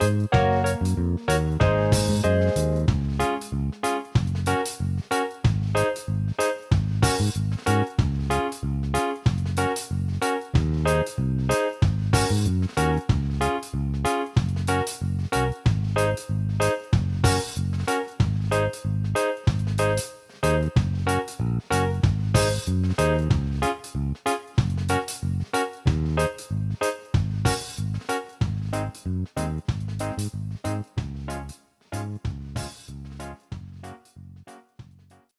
Música Thank you.